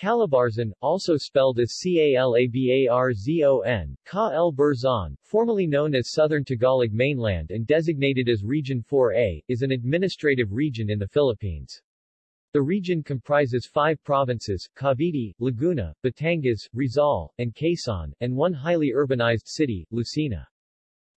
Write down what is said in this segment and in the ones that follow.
Calabarzon, also spelled as C-A-L-A-B-A-R-Z-O-N, Ka El Burzon, formerly known as Southern Tagalog Mainland and designated as Region 4A, is an administrative region in the Philippines. The region comprises five provinces, Cavite, Laguna, Batangas, Rizal, and Quezon, and one highly urbanized city, Lucena.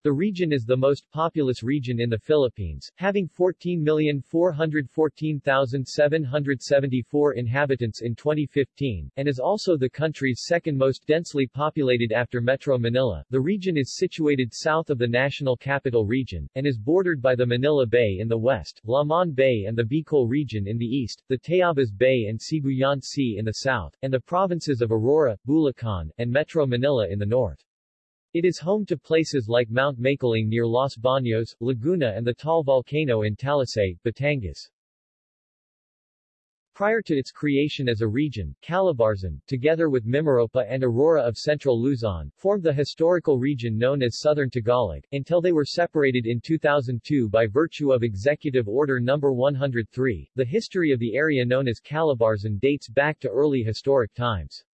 The region is the most populous region in the Philippines, having 14,414,774 inhabitants in 2015, and is also the country's second most densely populated after Metro Manila. The region is situated south of the National Capital Region, and is bordered by the Manila Bay in the west, Lamon Bay and the Bicol region in the east, the Tayabas Bay and Sibuyan Sea in the south, and the provinces of Aurora, Bulacan, and Metro Manila in the north. It is home to places like Mount Makiling near Los Baños, Laguna and the Taal volcano in Talisay, Batangas. Prior to its creation as a region, Calabarzon, together with Mimaropa and Aurora of central Luzon, formed the historical region known as Southern Tagalog, until they were separated in 2002 by virtue of Executive Order No. 103. The history of the area known as Calabarzon dates back to early historic times.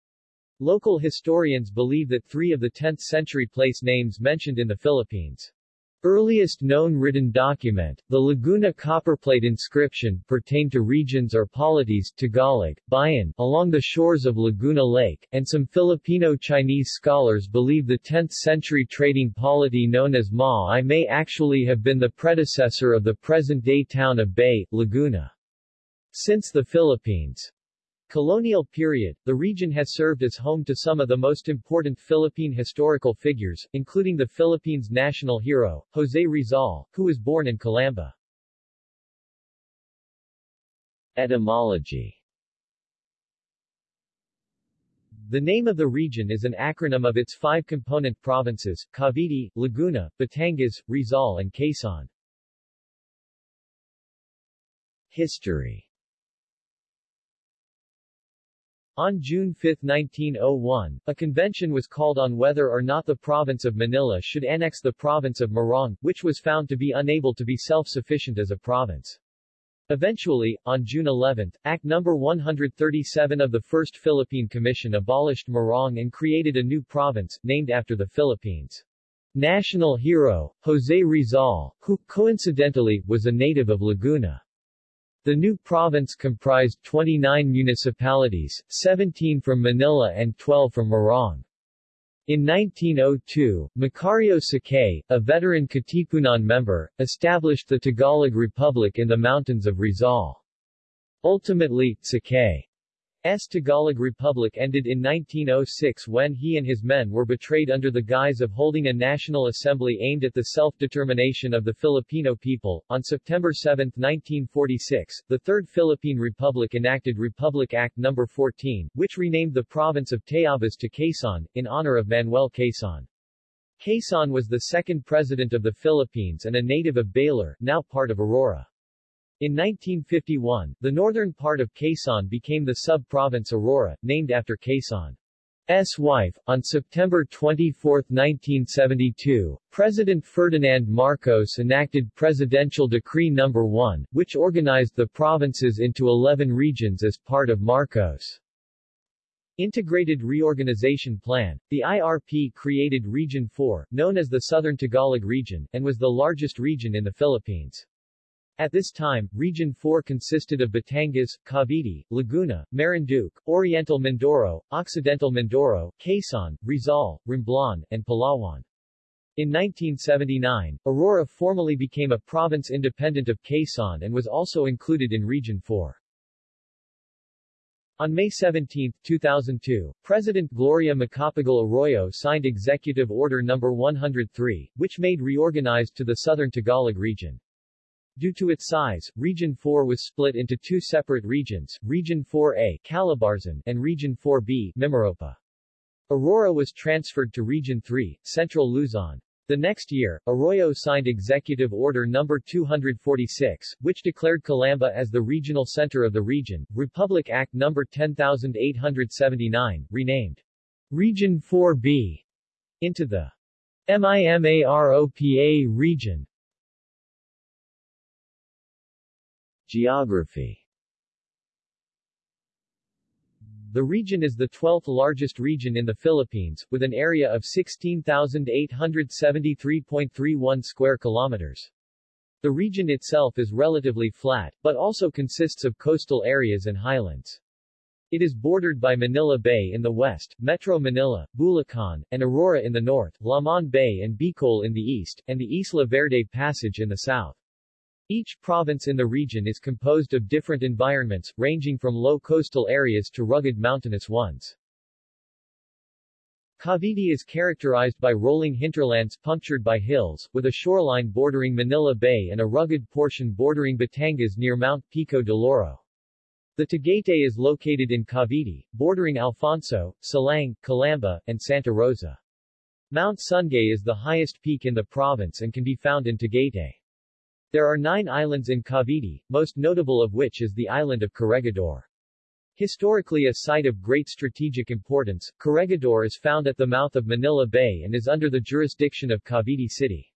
Local historians believe that three of the 10th-century place names mentioned in the Philippines. Earliest known written document, the Laguna copperplate inscription, pertain to regions or polities Tagalog, Bayan, along the shores of Laguna Lake, and some Filipino-Chinese scholars believe the 10th-century trading polity known as Ma may actually have been the predecessor of the present-day town of Bay, Laguna. Since the Philippines' Colonial period, the region has served as home to some of the most important Philippine historical figures, including the Philippines' national hero, Jose Rizal, who was born in Calamba. Etymology The name of the region is an acronym of its five component provinces, Cavite, Laguna, Batangas, Rizal and Quezon. History On June 5, 1901, a convention was called on whether or not the province of Manila should annex the province of Morong, which was found to be unable to be self-sufficient as a province. Eventually, on June 11, Act No. 137 of the First Philippine Commission abolished Morong and created a new province, named after the Philippines' national hero, Jose Rizal, who, coincidentally, was a native of Laguna. The new province comprised 29 municipalities, 17 from Manila and 12 from Morong. In 1902, Macario Sakay, a veteran Katipunan member, established the Tagalog Republic in the mountains of Rizal. Ultimately, Sakay. Tagalog Republic ended in 1906 when he and his men were betrayed under the guise of holding a national assembly aimed at the self-determination of the Filipino people. On September 7, 1946, the Third Philippine Republic enacted Republic Act No. 14, which renamed the province of Tayabas to Quezon, in honor of Manuel Quezon. Quezon was the second president of the Philippines and a native of Baler, now part of Aurora. In 1951, the northern part of Quezon became the sub-province Aurora, named after Quezon's wife. On September 24, 1972, President Ferdinand Marcos enacted Presidential Decree No. 1, which organized the provinces into 11 regions as part of Marcos' Integrated Reorganization Plan. The IRP created Region 4, known as the Southern Tagalog Region, and was the largest region in the Philippines. At this time, Region 4 consisted of Batangas, Cavite, Laguna, Marinduque, Oriental Mindoro, Occidental Mindoro, Quezon, Rizal, Romblon, and Palawan. In 1979, Aurora formally became a province independent of Quezon and was also included in Region 4. On May 17, 2002, President Gloria Macapagal Arroyo signed Executive Order No. 103, which made reorganized to the Southern Tagalog region. Due to its size, Region 4 was split into two separate regions, Region 4A Calabarzon and Region 4B Mimaropa. Aurora was transferred to Region 3, Central Luzon. The next year, Arroyo signed Executive Order No. 246, which declared Calamba as the regional center of the region, Republic Act No. 10879, renamed Region 4B into the MIMAROPA region. Geography The region is the 12th largest region in the Philippines, with an area of 16,873.31 square kilometers. The region itself is relatively flat, but also consists of coastal areas and highlands. It is bordered by Manila Bay in the west, Metro Manila, Bulacan, and Aurora in the north, Lamon Bay and Bicol in the east, and the Isla Verde Passage in the south. Each province in the region is composed of different environments, ranging from low coastal areas to rugged mountainous ones. Cavite is characterized by rolling hinterlands punctured by hills, with a shoreline bordering Manila Bay and a rugged portion bordering Batangas near Mount Pico de Loro. The Tagaytay is located in Cavite, bordering Alfonso, Silang, Calamba, and Santa Rosa. Mount Sungay is the highest peak in the province and can be found in Tagaytay. There are nine islands in Cavite, most notable of which is the island of Corregidor. Historically a site of great strategic importance, Corregidor is found at the mouth of Manila Bay and is under the jurisdiction of Cavite City.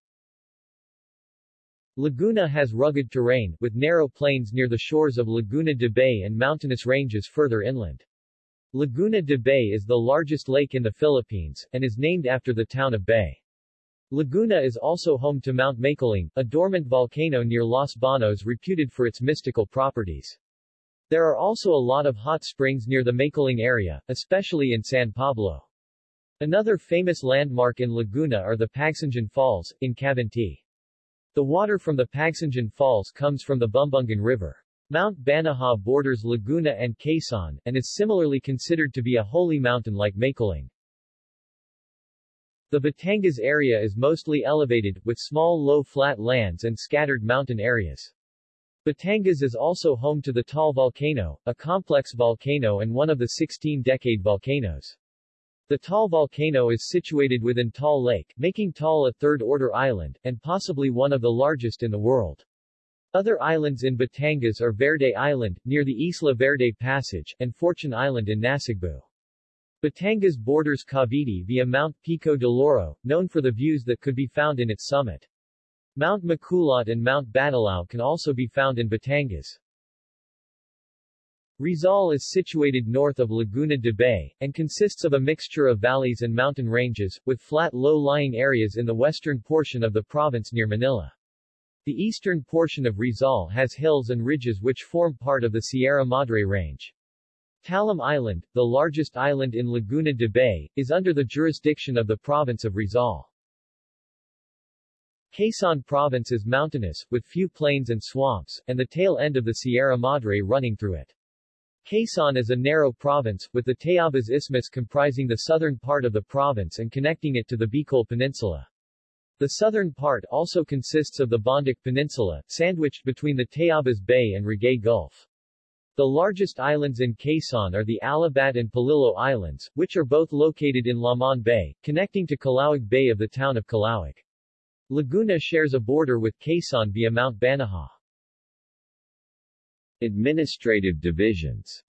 Laguna has rugged terrain, with narrow plains near the shores of Laguna de Bay and mountainous ranges further inland. Laguna de Bay is the largest lake in the Philippines, and is named after the town of Bay. Laguna is also home to Mount Makiling, a dormant volcano near Los Banos reputed for its mystical properties. There are also a lot of hot springs near the Makiling area, especially in San Pablo. Another famous landmark in Laguna are the Pagsanjan Falls, in Cavinti. The water from the Pagsanjan Falls comes from the Bumbungan River. Mount Banahaw borders Laguna and Quezon, and is similarly considered to be a holy mountain like Makiling. The Batangas area is mostly elevated, with small low flat lands and scattered mountain areas. Batangas is also home to the Taal volcano, a complex volcano and one of the 16-decade volcanoes. The Taal volcano is situated within Taal Lake, making Taal a third-order island, and possibly one of the largest in the world. Other islands in Batangas are Verde Island, near the Isla Verde Passage, and Fortune Island in Nasugbu. Batangas borders Cavite via Mount Pico de Loro, known for the views that could be found in its summit. Mount Maculot and Mount Batulao can also be found in Batangas. Rizal is situated north of Laguna de Bay, and consists of a mixture of valleys and mountain ranges, with flat low-lying areas in the western portion of the province near Manila. The eastern portion of Rizal has hills and ridges which form part of the Sierra Madre Range. Talim Island, the largest island in Laguna de Bay, is under the jurisdiction of the province of Rizal. Quezon province is mountainous, with few plains and swamps, and the tail end of the Sierra Madre running through it. Quezon is a narrow province, with the Tayabas Isthmus comprising the southern part of the province and connecting it to the Bicol Peninsula. The southern part also consists of the Bondoc Peninsula, sandwiched between the Tayabas Bay and Ragay Gulf. The largest islands in Quezon are the Alabat and Polillo Islands, which are both located in Lamon Bay, connecting to Calauag Bay of the town of Calauag. Laguna shares a border with Quezon via Mount Banahaw. Administrative divisions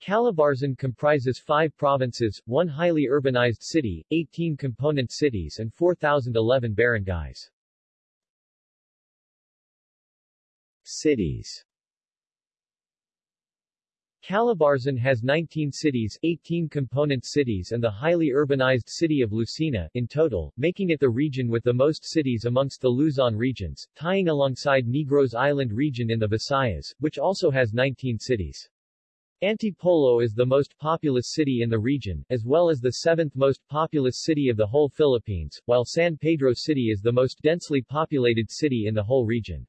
Calabarzon comprises five provinces, one highly urbanized city, 18 component cities and 4,011 barangays. Cities Calabarzon has 19 cities, 18 component cities and the highly urbanized city of Lucena, in total, making it the region with the most cities amongst the Luzon regions, tying alongside Negros Island region in the Visayas, which also has 19 cities. Antipolo is the most populous city in the region, as well as the seventh most populous city of the whole Philippines, while San Pedro City is the most densely populated city in the whole region.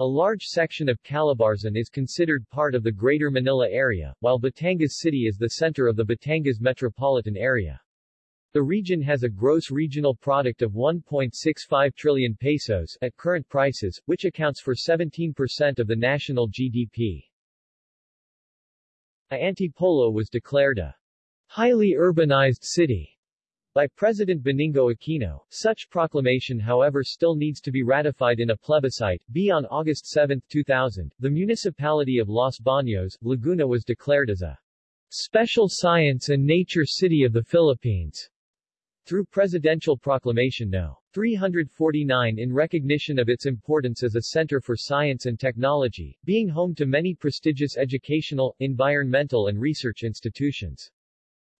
A large section of Calabarzon is considered part of the Greater Manila area, while Batangas City is the center of the Batangas metropolitan area. The region has a gross regional product of 1.65 trillion pesos at current prices, which accounts for 17% of the national GDP. A Antipolo was declared a highly urbanized city by President Benigno Aquino. Such proclamation however still needs to be ratified in a plebiscite. B. On August 7, 2000, the municipality of Los Baños, Laguna was declared as a Special Science and Nature City of the Philippines through Presidential Proclamation No. 349 in recognition of its importance as a center for science and technology, being home to many prestigious educational, environmental and research institutions.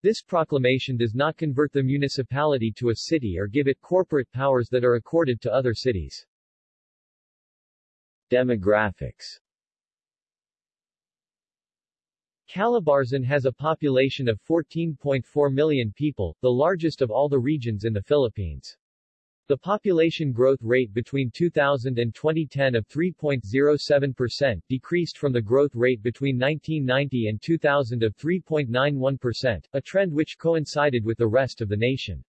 This proclamation does not convert the municipality to a city or give it corporate powers that are accorded to other cities. Demographics Calabarzon has a population of 14.4 million people, the largest of all the regions in the Philippines. The population growth rate between 2000 and 2010 of 3.07% decreased from the growth rate between 1990 and 2000 of 3.91%, a trend which coincided with the rest of the nation.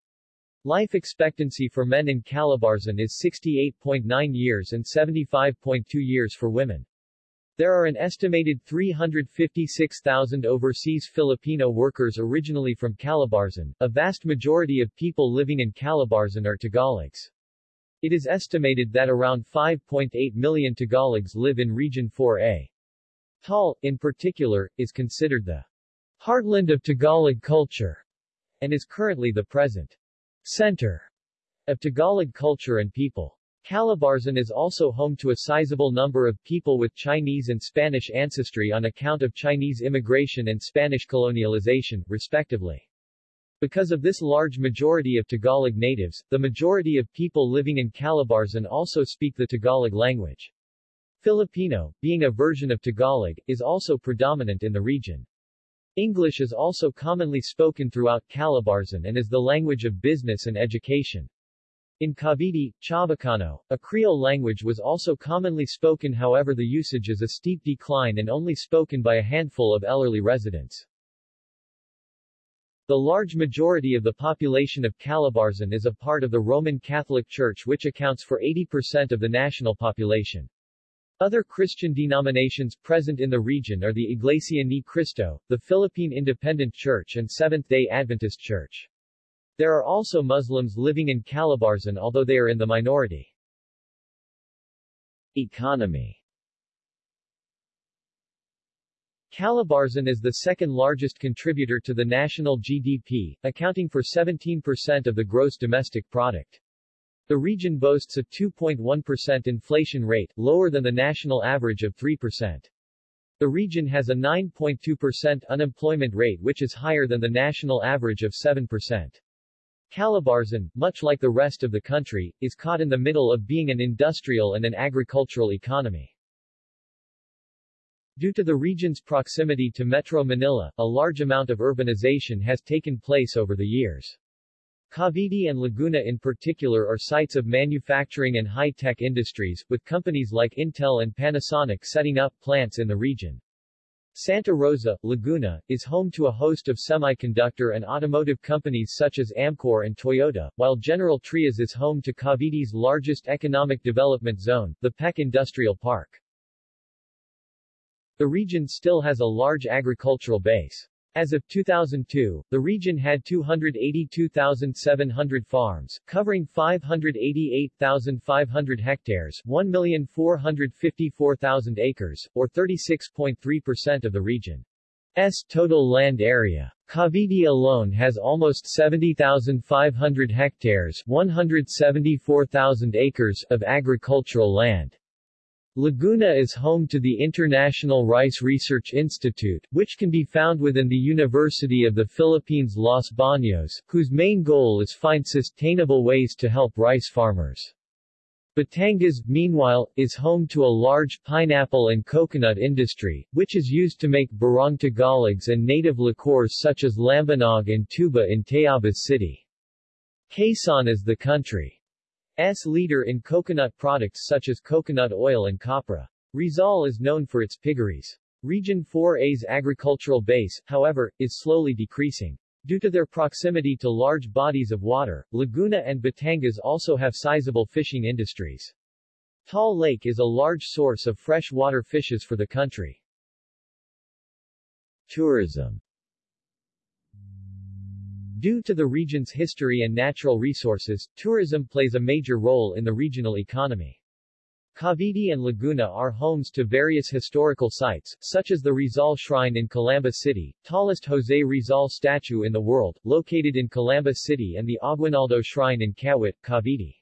Life expectancy for men in Calabarzon is 68.9 years and 75.2 years for women. There are an estimated 356,000 overseas Filipino workers originally from Calabarzon. A vast majority of people living in Calabarzon are Tagalogs. It is estimated that around 5.8 million Tagalogs live in Region 4A. Taal, in particular, is considered the heartland of Tagalog culture and is currently the present center of Tagalog culture and people. Calabarzon is also home to a sizable number of people with Chinese and Spanish ancestry on account of Chinese immigration and Spanish colonialization, respectively. Because of this large majority of Tagalog natives, the majority of people living in Calabarzon also speak the Tagalog language. Filipino, being a version of Tagalog, is also predominant in the region. English is also commonly spoken throughout Calabarzon and is the language of business and education. In Cavite, Chavacano, a Creole language was also commonly spoken however the usage is a steep decline and only spoken by a handful of elderly residents. The large majority of the population of Calabarzon is a part of the Roman Catholic Church which accounts for 80% of the national population. Other Christian denominations present in the region are the Iglesia Ni Cristo, the Philippine Independent Church and Seventh-day Adventist Church. There are also Muslims living in Calabarzon although they are in the minority. Economy Calabarzon is the second largest contributor to the national GDP, accounting for 17% of the gross domestic product. The region boasts a 2.1% inflation rate, lower than the national average of 3%. The region has a 9.2% unemployment rate which is higher than the national average of 7%. Calabarzon, much like the rest of the country, is caught in the middle of being an industrial and an agricultural economy. Due to the region's proximity to Metro Manila, a large amount of urbanization has taken place over the years. Cavite and Laguna in particular are sites of manufacturing and high-tech industries, with companies like Intel and Panasonic setting up plants in the region. Santa Rosa, Laguna, is home to a host of semiconductor and automotive companies such as Amkor and Toyota, while General Trias is home to Cavite's largest economic development zone, the PEC Industrial Park. The region still has a large agricultural base. As of 2002, the region had 282,700 farms, covering 588,500 hectares 1,454,000 acres, or 36.3% of the region's total land area. Cavite alone has almost 70,500 hectares 174,000 acres of agricultural land. Laguna is home to the International Rice Research Institute, which can be found within the University of the Philippines Los Baños, whose main goal is find sustainable ways to help rice farmers. Batangas, meanwhile, is home to a large pineapple and coconut industry, which is used to make barong Tagalogs and native liqueurs such as lambanog and tuba in Tayabas City. Quezon is the country S leader in coconut products such as coconut oil and copra. Rizal is known for its piggeries. Region 4A's agricultural base, however, is slowly decreasing. Due to their proximity to large bodies of water, Laguna and Batangas also have sizable fishing industries. Taal Lake is a large source of freshwater fishes for the country. Tourism Due to the region's history and natural resources, tourism plays a major role in the regional economy. Cavite and Laguna are homes to various historical sites, such as the Rizal Shrine in Calamba City, tallest Jose Rizal statue in the world, located in Calamba City and the Aguinaldo Shrine in Kawit, Cavite.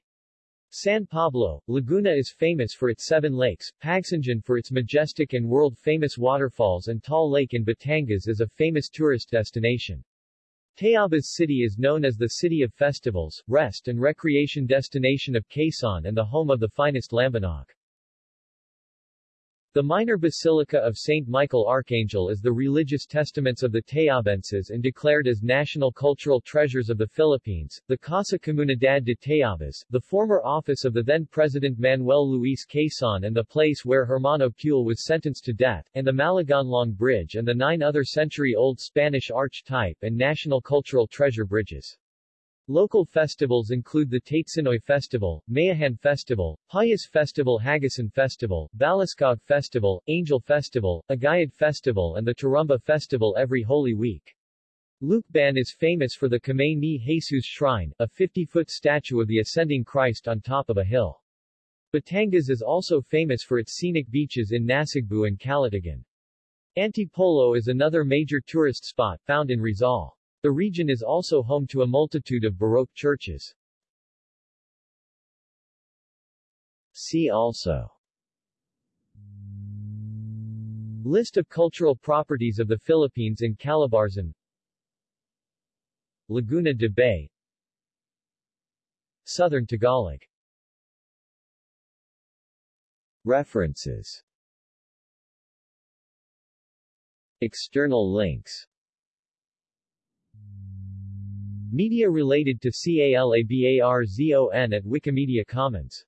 San Pablo, Laguna is famous for its seven lakes, Pagsanjan for its majestic and world-famous waterfalls and Taal Lake in Batangas is a famous tourist destination. Tayabas City is known as the City of Festivals, Rest and Recreation Destination of Quezon and the home of the finest lambanog. The minor basilica of St. Michael Archangel is the religious testaments of the Tayabenses and declared as national cultural treasures of the Philippines. The Casa Comunidad de Tayabas, the former office of the then-President Manuel Luis Quezon and the place where Hermano Pule was sentenced to death, and the Malagonlong Bridge and the nine other century-old Spanish arch type and national cultural treasure bridges. Local festivals include the Tatesinoy Festival, Mayahan Festival, Payas Festival Hagasan Festival, Baliskog Festival, Angel Festival, Agayad Festival and the Turumba Festival every Holy Week. Lucban is famous for the Kamay ni Jesus Shrine, a 50-foot statue of the ascending Christ on top of a hill. Batangas is also famous for its scenic beaches in Nasugbu and Calatagan. Antipolo is another major tourist spot, found in Rizal. The region is also home to a multitude of Baroque churches. See also. List of cultural properties of the Philippines in Calabarzon. Laguna de Bay. Southern Tagalog. References. External links Media related to CALABARZON at Wikimedia Commons